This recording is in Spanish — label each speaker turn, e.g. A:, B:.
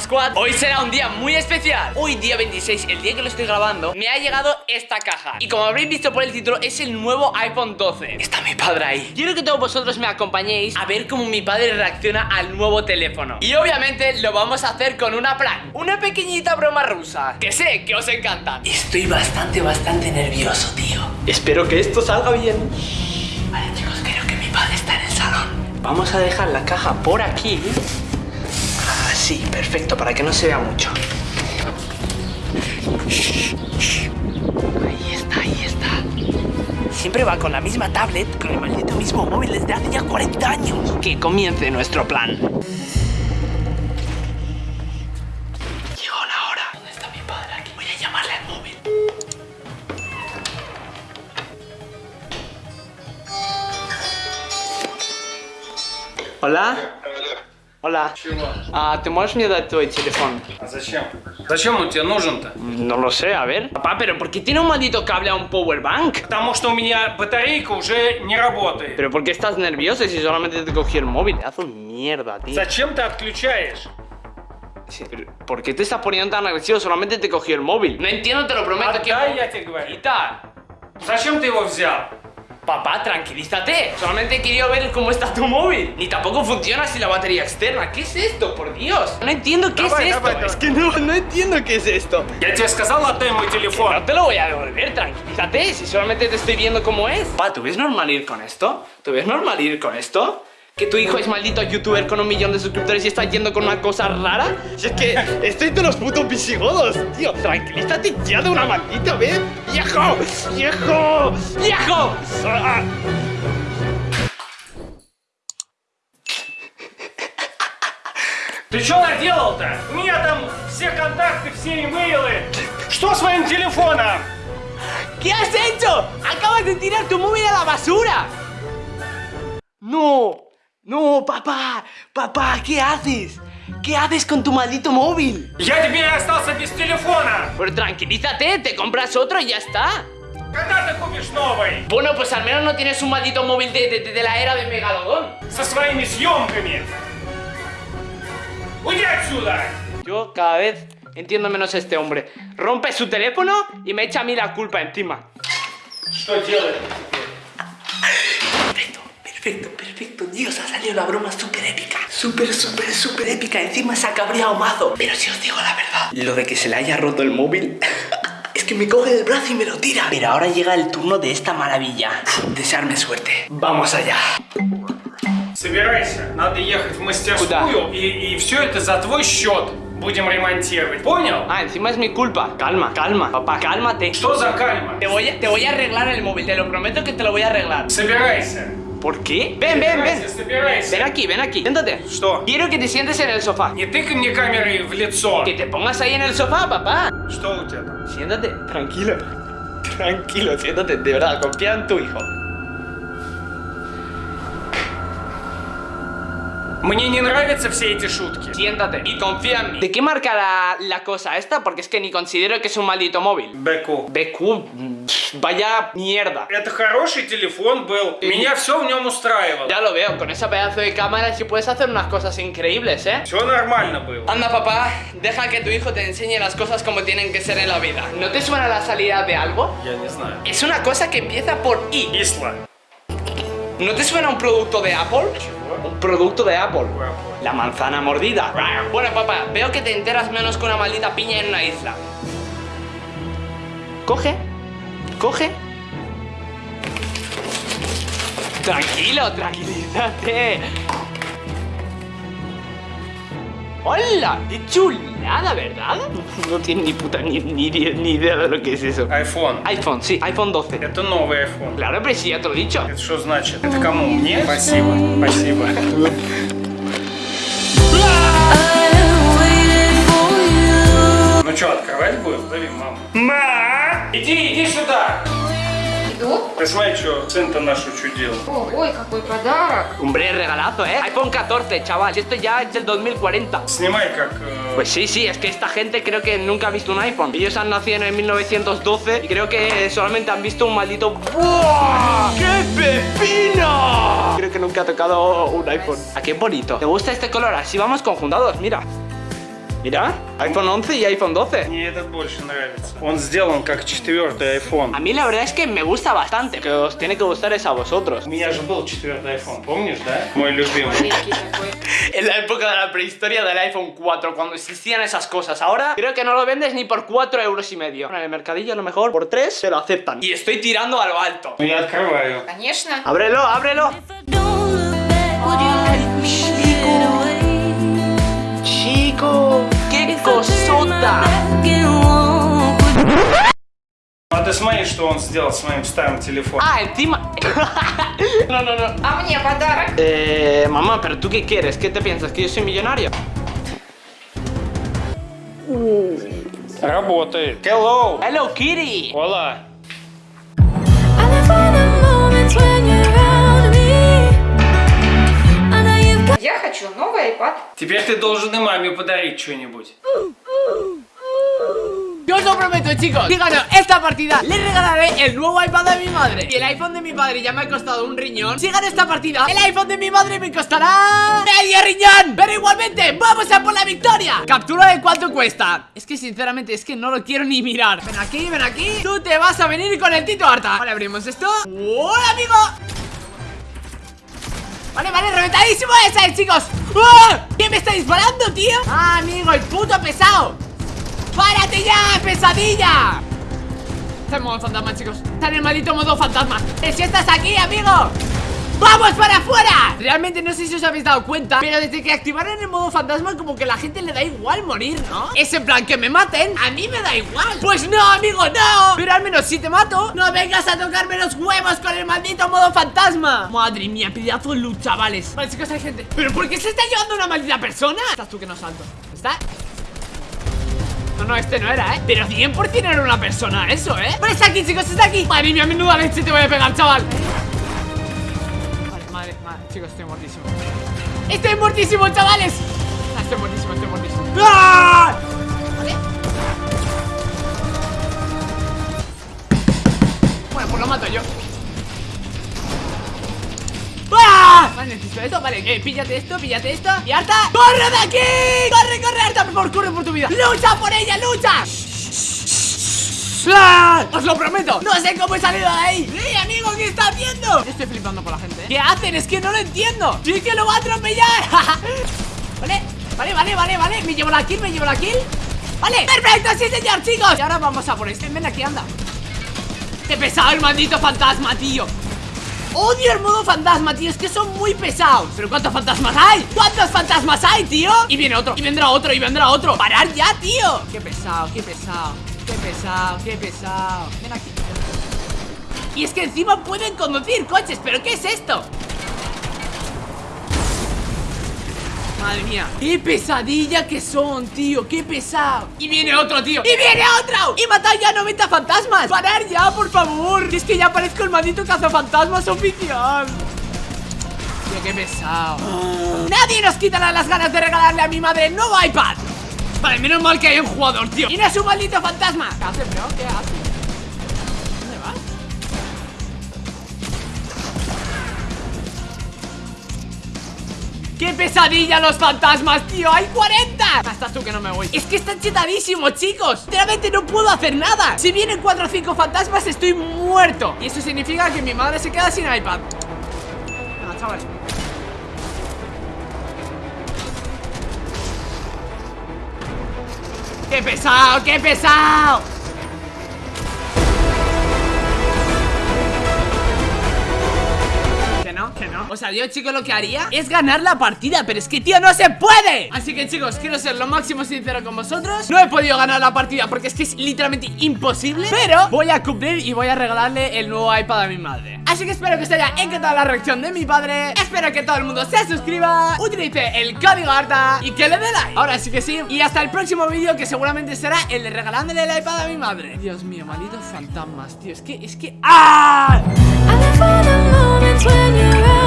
A: Squad. Hoy será un día muy especial. Hoy día 26, el día que lo estoy grabando Me ha llegado esta caja. Y como habréis visto por el título, es el nuevo iPhone 12 Está mi padre ahí. Quiero que todos vosotros me acompañéis A ver cómo mi padre reacciona al nuevo teléfono. Y obviamente lo vamos a hacer con una plan Una pequeñita broma rusa Que sé que os encanta. Estoy bastante, bastante nervioso, tío. Espero que esto salga bien. Vale chicos, creo que mi padre está en el salón. Vamos a dejar la caja por aquí perfecto, para que no se vea mucho. Ahí está, ahí está. Siempre va con la misma tablet, con el maldito mismo móvil desde hace ya 40 años. Que comience nuestro plan. Llegó la hora. ¿Dónde está mi padre aquí? Voy a llamarle al móvil. Hola. Hola.
B: Чего?
A: А, ты можешь мне дать твой телефон?
B: А зачем? Зачем он тебе нужен-то?
A: No lo sé, a ver. Papá, pero ¿por qué tiene un maldito cable a un power bank?
B: Потому что у меня батарейка уже не работает.
A: Pero ¿por qué estás nervioso si solamente te cogí el móvil? Te hace mierda, tío.
B: Зачем ты отключаешь?
A: Sí, pero ¿Por qué te estás poniendo tan agresivo? Solamente te cogí el móvil. No entiendo, te lo prometo. que...
B: Отдай, я тебе говорю.
A: Quita.
B: Зачем ты его взял?
A: Papá, tranquilízate. Solamente quería ver cómo está tu móvil. Ni tampoco funciona sin la batería externa. ¿Qué es esto, por Dios? No entiendo qué
B: Давай,
A: es esto.
B: давай, давай.
A: Es que no, no entiendo qué es esto.
B: Я тебе сказал, отдай мой
A: No
B: телефон.
A: te lo voy a devolver, tranquilízate, si solamente te estoy viendo cómo es. Pa, ¿tú ves normal ir con esto? ¿Tú ves normal ir con esto? ¿Que tu hijo es maldito youtuber con un millón de suscriptores y está yendo con una cosa rara? Si es que estoy de los putos visigodos, tío. Tranquilízate ya de una maldita vez. ¡Viejo! ¡Viejo! ¡Viejo! Ah.
B: Ты что наделал-то? У меня там все контакты, все имейлы. Что с моим телефоном?
A: ¿Qué has hecho? ¡Acabas de tirar tu móvil a la basura! ¡No! ¡No, papá! ¡Papá! ¿Qué haces? ¿Qué haces con tu maldito móvil?
B: Я теперь остался без телефона.
A: Pero tranquilízate, te compras otro y ya está.
B: Когда ты купишь новый?
A: Bueno, pues al menos no tienes un maldito móvil de, de- de la era de Megalodón.
B: Со своими съемками. Уйди отсюда.
A: Yo cada vez entiendo menos a este hombre. Rompe su teléfono y me echa a mí la culpa encima.
B: Что делать?
A: Perfecto, perfecto, perfecto. Dios, ha salido la broma súper épica. Súper, súper, súper épica. Encima se ha cabreado mazo. Pero si os digo la verdad, lo de que se le haya roto el móvil... Es que me coge del brazo y me lo tira. Pero ahora llega el turno de esta maravilla. Desearme suerte. Vamos allá.
B: Собирайся, надо ехать в мастерскую и, и все это за твой счет будем ремонтировать. Понял?
A: Ah, encima es mi culpa. Calma, calma. Papá, cálmate.
B: Что за кальма?
A: Te voy, a, te voy a arreglar el móvil, te lo prometo que te lo voy a arreglar.
B: Собирайся.
A: ¿Por qué? Ven, ven,
B: Собирайся,
A: ven.
B: собирайся.
A: Ven aquí, ven aquí. Siéntate.
B: Что?
A: Quiero que te sientes en el sofá.
B: Не тыкай мне камерой в лицо.
A: Que te pongas ahí en el sofá, papá.
B: Что у тебя там?
A: Siéntate. Tranquilo. Tranquilo, siéntate. De verdad, confía en tu hijo.
B: Мне не nравятся все эти шутки.
A: Siéntate y confía en mí. ¿De qué marca la, la cosa esta? Porque es que ni considero que es un maldito móvil.
B: Беку.
A: BQ, mm, pff, vaya mierda.
B: Это хороший телефон был. Меня все в нем устраивало.
A: Ya lo veo, con esa pedazo de cámara sí puedes hacer unas cosas increíbles, ¿eh?
B: Все нормально было.
A: Anda papá, deja que tu hijo te enseñe las cosas como tienen que ser en la vida. ¿No te suena la salida de algo?
B: Я не знаю.
A: Es una cosa que empieza por I.
B: Исла.
A: ¿No te suena un producto de Apple? Un producto de Apple. La manzana mordida. Bueno, papá, veo que te enteras menos que una maldita piña en una isla. Coge. Coge. Tranquilo, tranquilízate. ¡Hola! ¡Qué chulada, ¿verdad? No tiene ni puta ni, ni, ni idea de lo que es eso.
B: iPhone.
A: iPhone, sí, iPhone 12.
B: Это новый iPhone.
A: Claro, pero sí, ya te lo he dicho.
B: Это что значит? Это кому? Мне? Спасибо. Спасибо. Ну что, открывать будем? Зови маму. Ма! Иди, иди сюда!
C: Иду.
B: Ты смотри, что сын-то наш учудил.
C: О, ой, какой подарок.
A: Hombre, regalazo, ¿eh? iPhone 14, chaval. Esto ya es del 2040.
B: Sнимай как... э,
A: Pues sí, sí, es que esta gente creo que nunca ha visto un iPhone. Ellos han nacido en 1912 y creo que solamente han visto un maldito... ¡Buah! ¡Qué pepino! Creo que nunca ha tocado un iPhone. ¿A qué bonito? ¿Te gusta este color? Así vamos conjuntados, mira. Mira, iPhone 11 y iPhone 12.
B: Мне этот больше нравится. Он сделан как четвертый
A: A
B: iPhone.
A: mí la verdad es que me gusta bastante. Que os tiene que gustar es a vosotros.
B: У меня же был четвертый iPhone, помнишь, да? Мой любимый.
C: Маленький такой.
A: En la época de la prehistoria del iPhone 4, cuando existían esas cosas. Ahora creo que no lo vendes ni por 4 euros y medio. En el mercadillo a lo mejor por 3 te lo aceptan. Y estoy tirando a lo alto.
B: Ну, Я открываю.
C: Конечно.
A: Ábrelo, ábrelo. Chico, Cosota.
B: А ты смотри, что он сделал с моим старым телефоном.
A: Ah, no, no, no.
C: А мне подарок?
A: Eh, mamá, pero tú qué quieres? ¿Qué te piensas? ¿Que yo soy millonario?
B: Работает. Hello.
A: Hello Kitty.
B: Hola.
C: хочу новый iPad.
B: Теперь ты должен и маме подарить что-нибудь.
A: Yo os lo prometo, chicos. Si gano esta partida, le regalaré el nuevo iPad de mi madre. Y el iPhone de mi padre ya me ha costado un riñón. Si gano esta partida, el iPhone de mi madre me costará medio riñón. Pero igualmente, vamos a por la victoria. Captura de cuánto cuesta. Es que sinceramente, es que no lo quiero ni mirar. Ven aquí, ven aquí. Tú te vas a venir con el Tito Harta. Vale, abrimos esto. ¡Hola, amigo! Vale, vale, reventadísimo esa, eh, chicos ¡Ah! ¿Qué me está disparando, tío? Ah, amigo, el puto pesado ¡Párate ya, pesadilla! Está en modo fantasma, chicos Está en el maldito modo fantasma ¡Eh, si estás aquí, amigo! ¡Vamos para afuera! Realmente no sé si os habéis dado cuenta Pero desde que activaron el modo fantasma Como que a la gente le da igual morir, ¿no? Es en plan que me maten, a mí me da igual Pues no, amigo, no Pero al menos si te mato, no vengas a tocarme los huevos Con el maldito modo fantasma Madre mía, pedazo de luz, chavales Vale, chicos, hay gente ¿Pero por qué se está llevando una maldita persona? Estás tú que no salto ¿Está? No, no, este no era, ¿eh? Pero 100% era una persona eso, ¿eh? Pero está aquí, chicos, está aquí Madre mía, menuda leche te voy a pegar, chaval Madre, chicos, estoy muertísimo Estoy muertísimo, chavales Ah, Estoy muertísimo, estoy muertísimo ¡Ah! Vale Bueno, pues lo mato yo ¡Ah! Vale, necesito esto, vale, eh, píllate esto, píllate esto Y Arta, ¡corre de aquí! ¡Corre, corre, Arta! Por favor, corre por tu vida ¡Lucha por ella, lucha! ¡Ah! ¡Os lo prometo! ¡No sé cómo he salido de ahí! ¡Sí, amigo! ¿Qué está haciendo? Estoy flipando por la gente ¿eh? ¿Qué hacen? Es que no lo entiendo ¡Sí que lo va a atropellar! vale, vale, vale, vale, vale Me llevo la kill, me llevo la kill Vale, perfecto, sí señor, chicos Y ahora vamos a por este, ven aquí, anda Qué pesado el maldito fantasma, tío Odio el modo fantasma, tío, es que son muy pesados ¿Pero cuántos fantasmas hay? ¿Cuántos fantasmas hay, tío? Y viene otro, y vendrá otro, y vendrá otro ¡Parar ya, tío! Qué pesado, qué pesado Qué pesado, qué pesado. Ven aquí. Y es que encima pueden conducir coches ¿Pero qué es esto? Madre mía. Qué pesadilla que son, tío Qué pesado Y viene otro, tío. Y viene otro Y mata ya 90 fantasmas Parar ya, por favor Que es que ya parezco el maldito cazafantasmas oficial. Tío, qué pesado. Nadie nos quitará las ganas de regalarle a mi madre el nuevo iPad Vale, menos mal que hay un jugador, tío es un maldito fantasma ¿Qué hace, bro? ¿Qué hace? ¿Dónde vas? ¡Qué pesadilla los fantasmas, tío! ¡Hay 40! Hasta tú que no me voy Es que están chetadísimos, chicos Literalmente no puedo hacer nada Si vienen 4 o 5 fantasmas estoy muerto Y eso significa que mi madre se queda sin iPad Venga, chavales ¡Qué pesado, qué pesado! No O sea, yo, chicos, lo que haría es ganar la partida Pero es que, tío, no se puede. Así que, chicos, quiero ser lo máximo sincero con vosotros. No he podido ganar la partida porque es que es literalmente imposible Pero voy a cumplir y voy a regalarle el nuevo iPad a mi madre. Así que espero que os haya encantado la reacción de mi padre. Espero que todo el mundo se suscriba Utilice el código ARTA Y que le dé like. Ahora sí que sí Y hasta el próximo vídeo que seguramente será el de regalándole el iPad a mi madre. Dios mío, malditos fantasmas, tío. Es que, es que... ¡Ah!
D: when you're out.